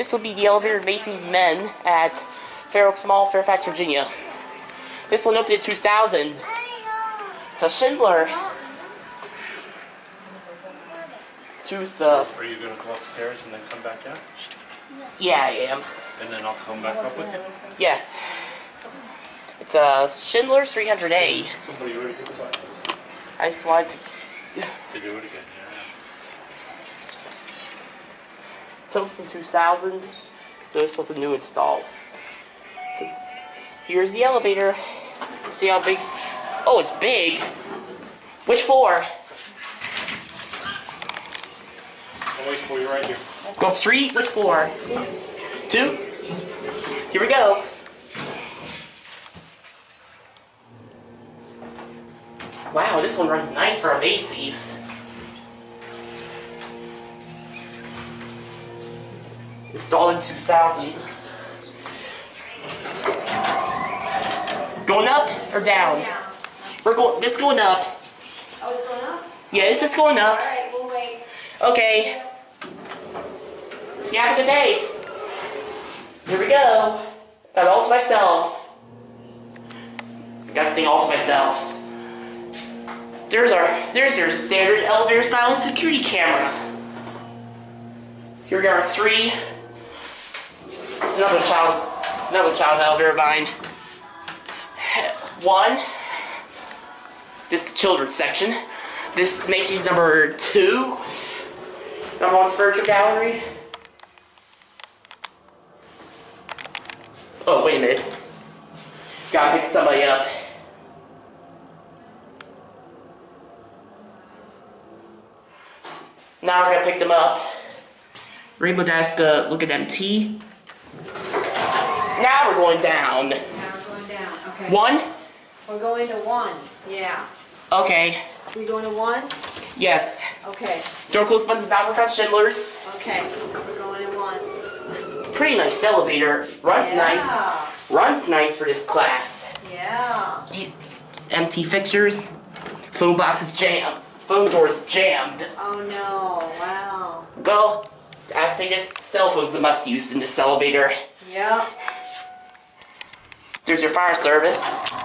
This will be the elevator Macy's Men at Fair Oaks Mall, Fairfax, Virginia. This one opened in 2000. It's a Schindler. Two stuff. Are you gonna go upstairs and then come back down? Yeah, I am. And then I'll come back up with you? Yeah. It's uh, a Schindler 300A. Somebody already took the just wanted to. To do it again, It's opened 2000, so this was a new install. So here's the elevator. See how big? Oh, it's big. Which floor? I'll wait for you right here. Go up street. Which floor? Two. Here we go. Wow, this one runs nice for a Macy's. Installed in 2000. Going up or down? We're going. This going up. Oh, it's going up? Yeah, this is going up. Alright, we'll wait. Okay. You have a good day. Here we go. Got all to myself. Gotta sing all to myself. There's our there's your standard elevator style security camera. Here we are three. Another child another child elevator of mine. One. This is the children's section. This Macy's number two. Number one's furniture gallery. Oh, wait a minute. Gotta pick somebody up. Now we're gonna pick them up. Rainbow Dash to look at MT. Going down. Now we're going down, okay. One? We're going to one, yeah. Okay. We going to one? Yes. Okay, Door close buttons out in front Schindler's. okay, we're going to one. Pretty nice elevator. Runs Yeah. nice. Runs nice for this class. Yeah. The MT fixtures. Phone box is jammed. Phone doors jammed. Oh no, wow. Well, I say this cell phone's a must use in this elevator. Yep. There's your fire service.